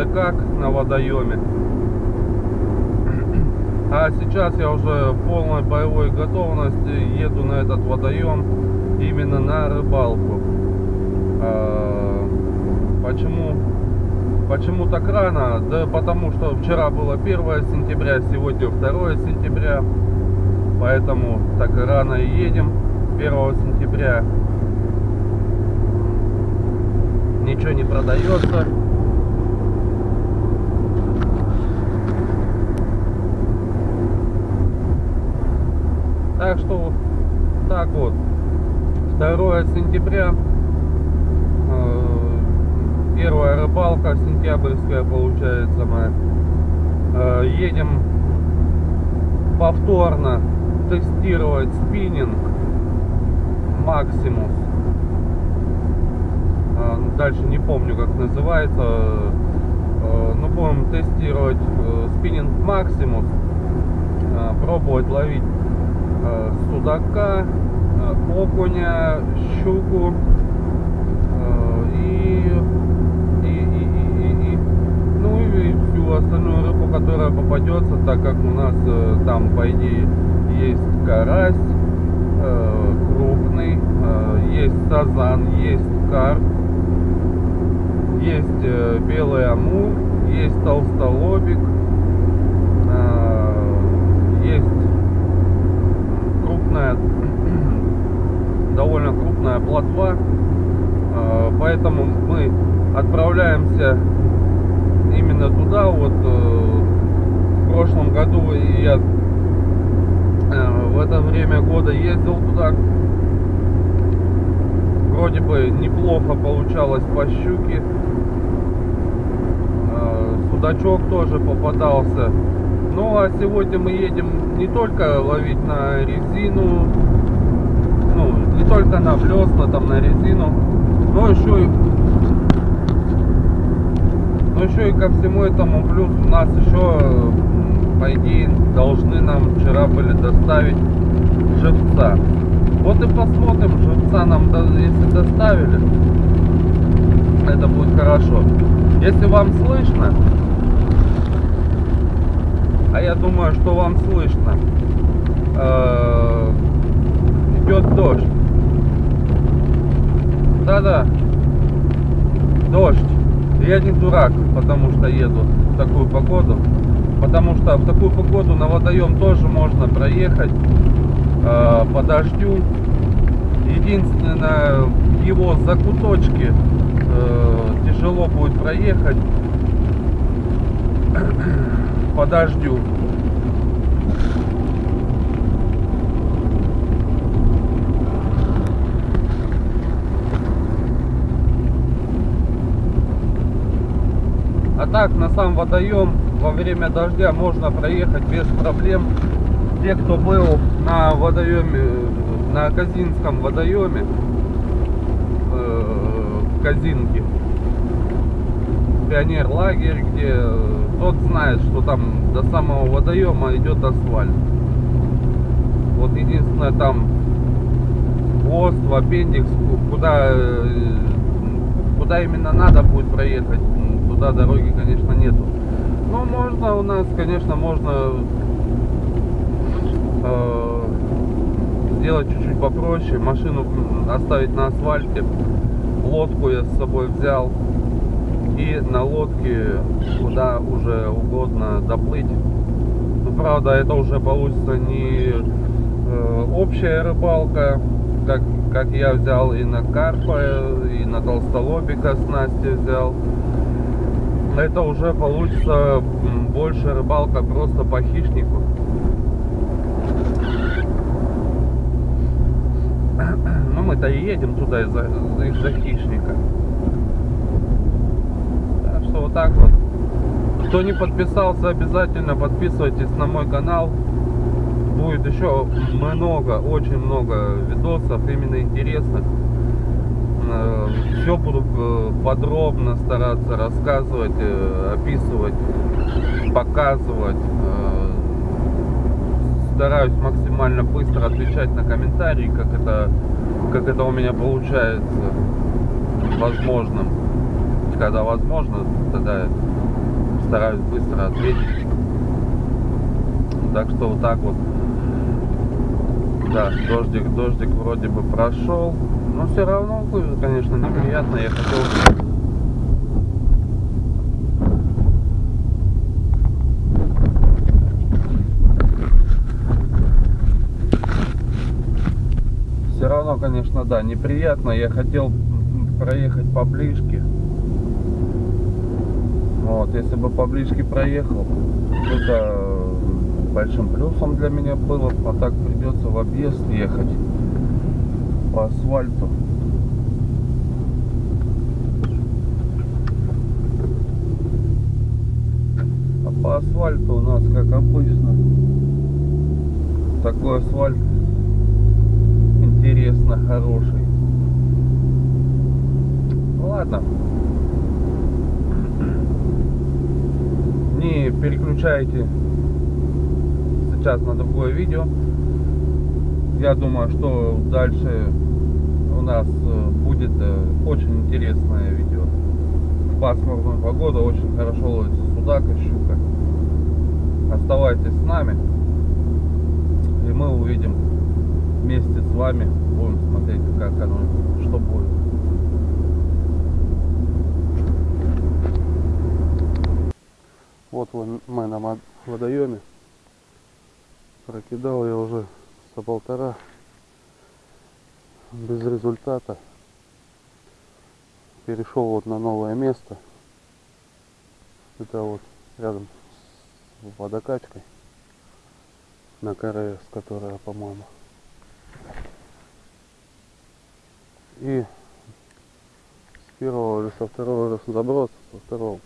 да как на водоеме. А сейчас я уже в полной боевой готовности еду на этот водоем именно на рыбалку. А, почему, почему так рано? Да потому что вчера было 1 сентября, сегодня 2 сентября. Поэтому так рано и едем 1 сентября. Ничего не продается. Так что так вот. 2 сентября. Э, первая рыбалка сентябрьская получается моя. Э, едем повторно тестировать спиннинг Максимус. Э, дальше не помню как называется. Ну будем тестировать спиннинг Максимус. Пробовать ловить судака, э, окуня, щуку э, и, и, и, и, и, ну и всю остальную рыбу, которая попадется, так как у нас там по идее есть карась крупный, есть сазан, есть карп, есть белый амур, есть толстолобик, плотва. А, поэтому мы отправляемся именно туда. Вот э, в прошлом году я э, в это время года ездил туда. Вроде бы неплохо получалось по щуке. А, судачок тоже попадался. Ну а сегодня мы едем не только ловить на резину, ну, не только на блесна, там на резину, но еще и но еще и ко всему этому плюс у нас еще по идее должны нам вчера были доставить живца. Вот и посмотрим, живца нам если доставили, это будет хорошо. Если вам слышно, а я думаю, что вам слышно. Э, идет дождь. Да-да, дождь. Я не дурак, потому что еду в такую погоду. Потому что в такую погоду на водоем тоже можно проехать э, по дождю. Единственное, его закуточки э, тяжело будет проехать по дождю. А так на сам водоем во время дождя можно проехать без проблем. Те, кто был на водоеме, на Казинском водоеме, э, в Казинке, пионер лагерь, где тот знает, что там до самого водоема идет асфальт. Вот единственное там хвост, в аппендикс, куда, э, куда именно надо будет проехать, туда дороги, конечно, нету. Но можно у нас, конечно, можно э, сделать чуть-чуть попроще, машину оставить на асфальте, лодку я с собой взял, и на лодке куда уже угодно доплыть. Ну, правда, это уже получится не э, общая рыбалка, как, как я взял и на карпа, и на толстолобика с Настей взял. Это уже получится больше рыбалка просто по хищнику. Ну мы-то и едем туда из-за из хищника вот так вот. Кто не подписался, обязательно подписывайтесь на мой канал. будет еще много, очень много видосов именно интересных. Все буду э, подробно стараться рассказывать, э, описывать, показывать. Э, стараюсь максимально быстро отвечать на комментарии, как это, как это у меня получается возможным. Когда возможно, тогда стараюсь быстро ответить. Так что вот так вот. Да, дождик, дождик вроде бы прошел. Но все равно, конечно, неприятно. Я хотел все равно, конечно, да, неприятно. Я хотел проехать поближе. Вот, если бы поближе проехал, это большим плюсом для меня было, а так придется в объезд ехать по асфальту. А по асфальту у нас, как обычно, такой асфальт интересно хороший. Ну ладно. Не переключайте сейчас на другое видео. Я думаю, что дальше у нас э, будет э, очень интересное видео. В пасмурную погоду очень хорошо ловится судак и щука. Оставайтесь с нами. И мы увидим вместе с вами. Будем смотреть, как оно, что будет. Вот мы на водоеме прокидал я уже со полтора без результата. Перешел вот на новое место. Это вот рядом с водокачкой. На КРС которая по моему и с первого или со второго заброса со второго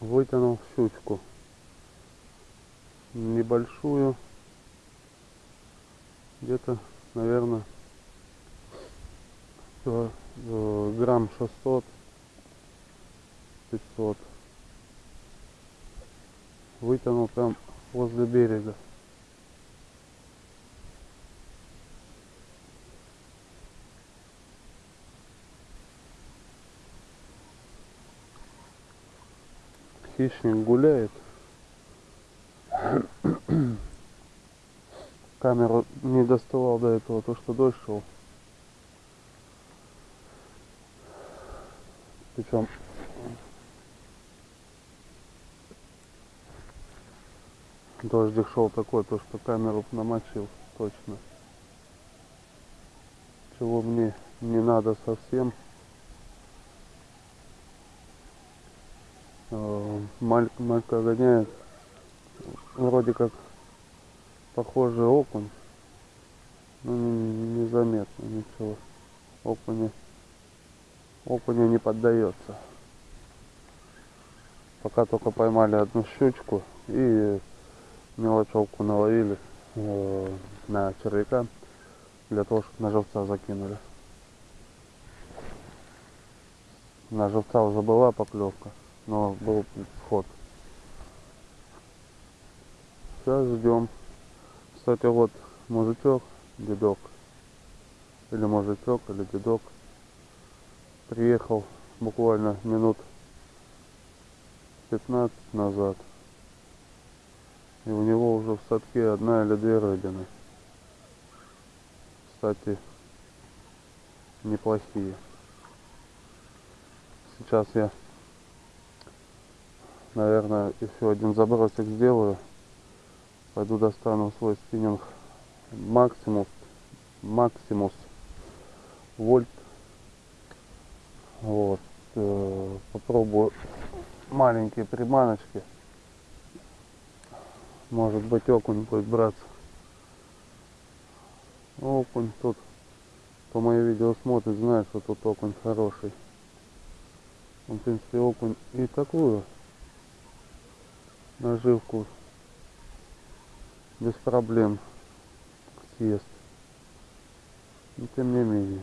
вытянул щучку небольшую. Где-то наверное э, грамм 600 500 вытянул прям возле берега. Хищник гуляет камеру не доставал до этого, то что дождь шел. Причем дождик шел такой, то что камеру намочил точно. Чего мне не надо совсем. Э, малька гоняет вроде как похожий окунь но незаметно ничего. Окуня окуня не поддается. Пока только поймали одну щучку и мелочевку наловили э, на червяка для того чтобы на живца закинули. На живца уже была поклевка но был вход Сейчас ждем. Кстати, вот мужичок, дедок. Или мужичок, или дедок. Приехал буквально минут 15 назад. И у него уже в садке одна или две рыбины. Кстати, неплохие. Сейчас я, наверное, еще один забросик сделаю. Пойду достану свой спиннинг Максимус. Максимус вольт. Вот. Э, попробую маленькие приманочки. Может быть окунь будет браться. Окунь тут, по мои видео смотрит, знает, что тут окунь хороший. В принципе, окунь и такую наживку без проблем съест. Но тем не менее.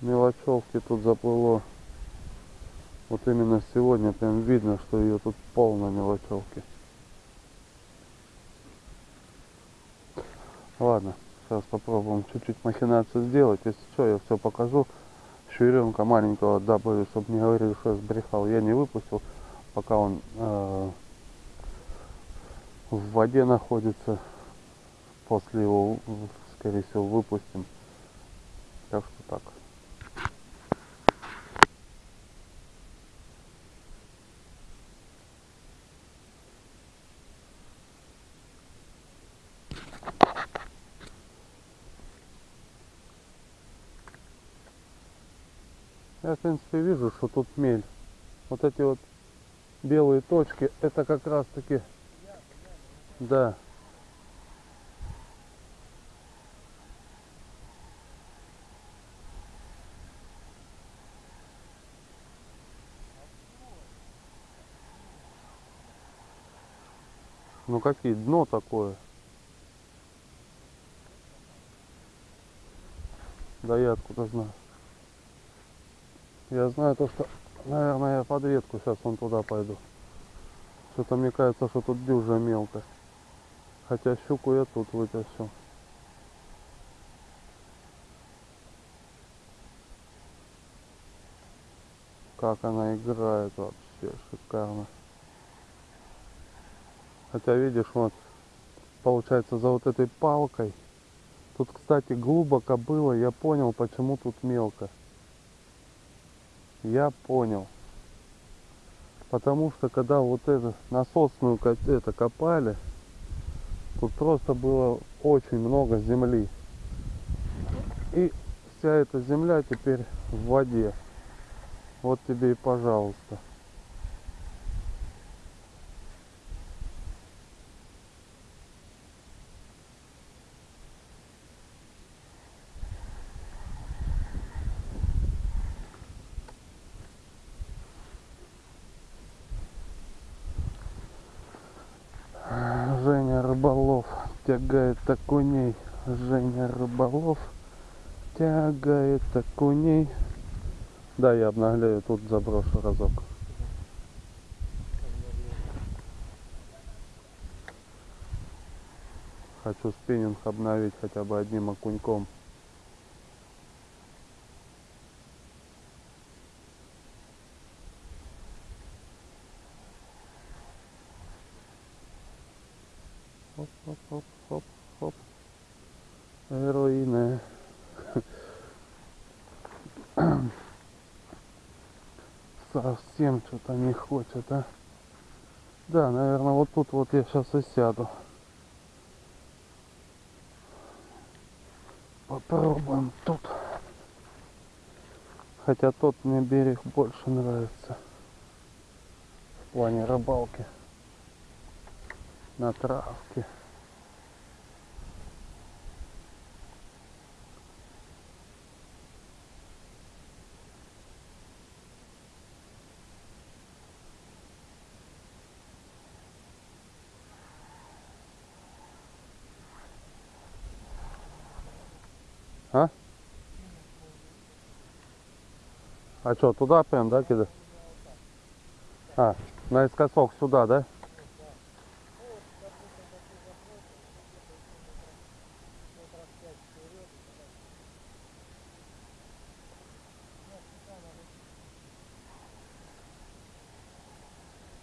Мелочевки тут заплыло. Вот именно сегодня прям видно, что ее тут полно мелочевки. Ладно, сейчас попробуем чуть-чуть махинацию сделать. Если что, я все покажу. Шверенка маленького добавлю, чтобы не говорили, что я сбрехал. Я не выпустил, пока он э, в воде находится. После его, скорее всего, выпустим. Так что так. Я, в принципе, вижу, что тут мель. Вот эти вот белые точки, это как раз таки... Да. Ну какие, дно такое. Да я откуда знаю. Я знаю то, что, наверное, я под ветку сейчас вон туда пойду. Что-то мне кажется, что тут дюжа мелко. Хотя щуку я тут вытащил. Как она играет вообще шикарно. Хотя видишь, вот получается за вот этой палкой. Тут, кстати, глубоко было, я понял, почему тут мелко. Я понял. Потому что когда вот эту насосную это копали, тут просто было очень много земли. И вся эта земля теперь в воде. Вот тебе и пожалуйста. Женя Рыболов тягает окуней. Женя Рыболов тягает окуней. Да, я обнагляю, тут заброшу разок. Хочу спиннинг обновить хотя бы одним окуньком. Совсем что-то не хочет, а? Да, наверное, вот тут вот я сейчас и сяду. Попробуем тут. Хотя тот мне берег больше нравится. В плане рыбалки. На травке. А? А что, туда прям, да, кидать? А, наискосок сюда, да?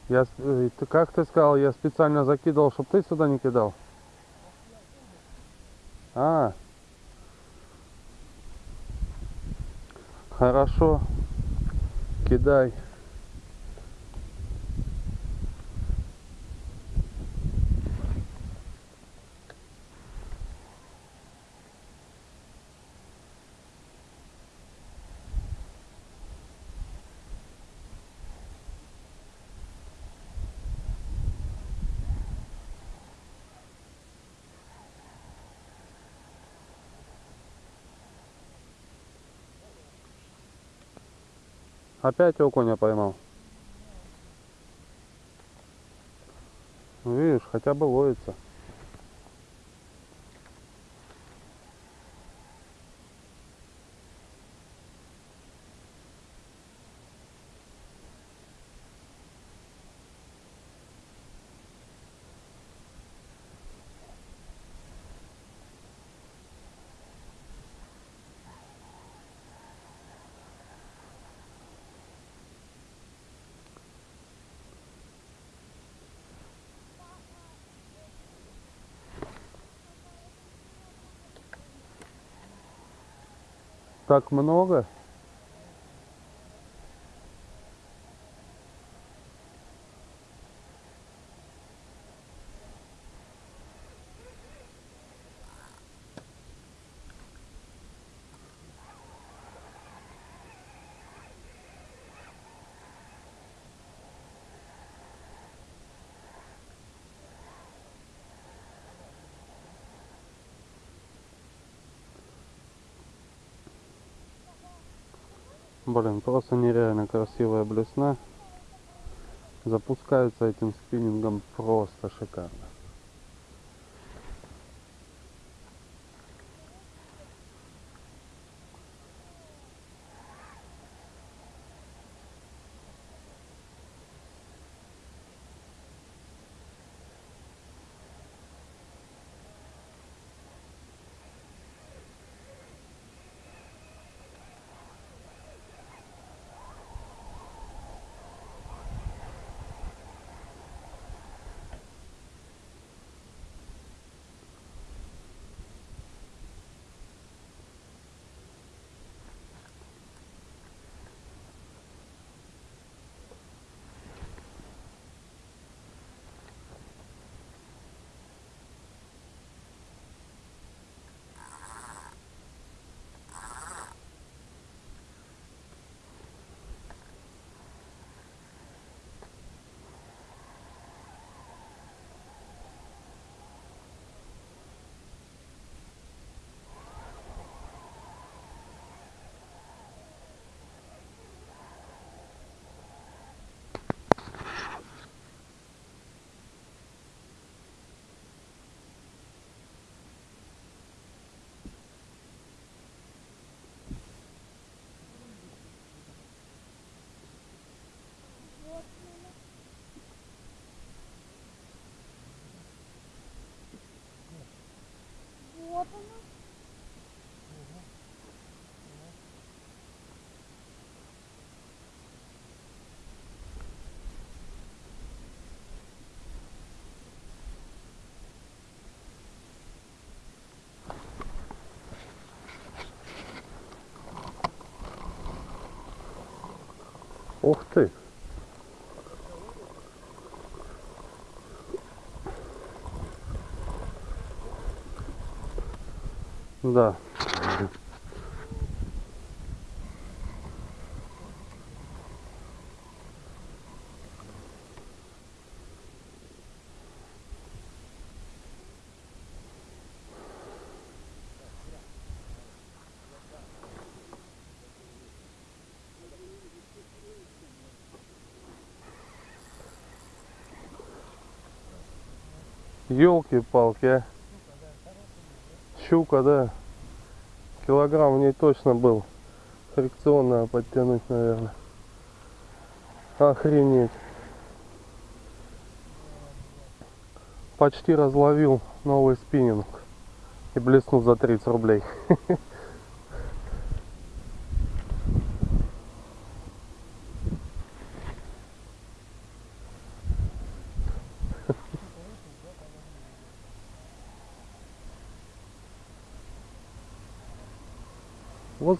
Я, э, ты как ты сказал, я специально закидывал, чтобы ты сюда не кидал? А, хорошо, кидай. Опять окуня поймал. Ну, видишь, хотя бы ловится. Так много? Блин, просто нереально красивая блесна. Запускается этим спиннингом просто шикарно. Ух ты! Да. Елки-палки, а. Щука, да. Килограмм в ней точно был. Фрикционно подтянуть, наверное. Охренеть. Почти разловил новый спиннинг. И блеснул за 30 рублей.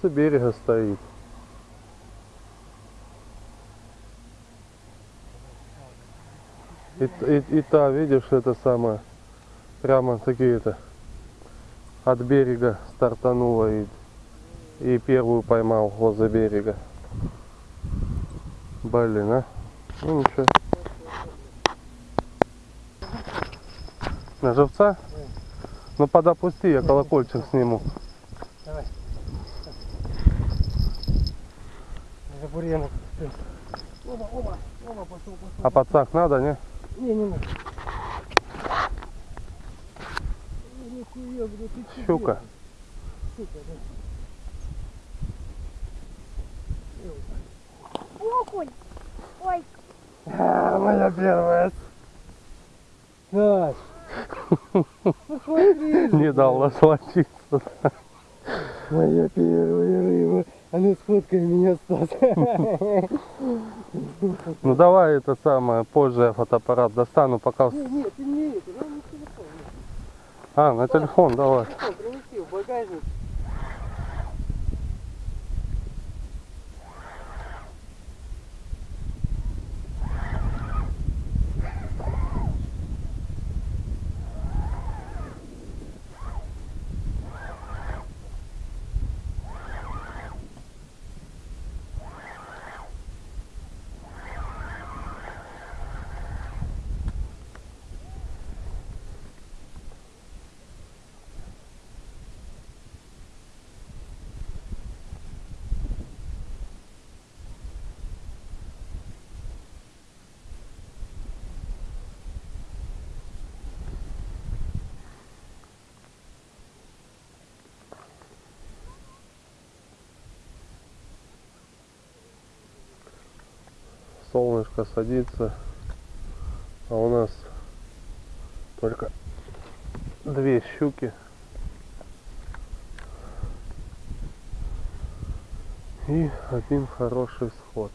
Возле берега стоит. И, и, и та, видишь, это самое, прямо такие-то от берега стартанула и, и первую поймал возле берега. Блин, а? Ну ничего. На живца? Ну подопусти, я колокольчик сниму. бурьяна. Оба, оба, оба, пошел, пошел. А подсак надо, не? Не, не надо. Ну, нихуя, Щука. Да. Окунь. Ой. А, моя первая. Даш. Не дал насладиться. Моя первая рыба. А ну сфоткай меня, Стас. Ну давай это самое, позже я фотоаппарат достану, пока... нет, ты не это, ну не телефон. А, на телефон давай. Телефон принеси в багажник. Солнышко садится, а у нас только две щуки. И один хороший сход.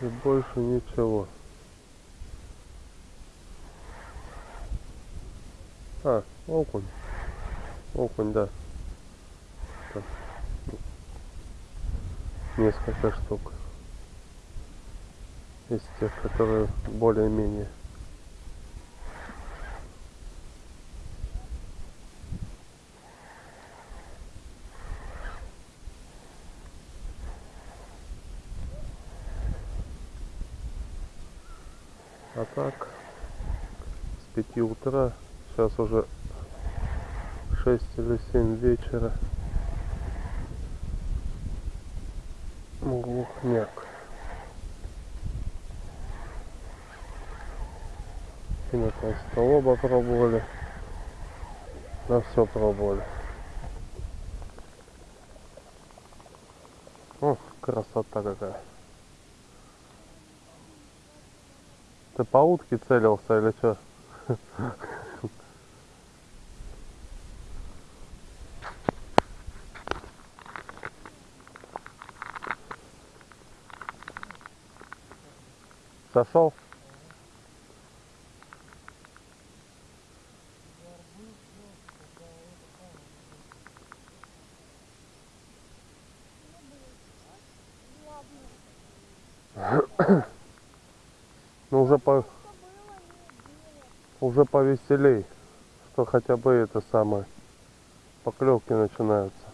И больше ничего. А, окунь. Окунь, да. Несколько штук. Из тех, которые более-менее. А так, с 5 утра, сейчас уже 6 или 7 вечера. Глухняк. И на толстолоба пробовали. На все пробовали. О, красота какая. Ты по утке целился или что? Сошел? Ну уже по уже повеселей, что хотя бы это самое поклевки начинаются.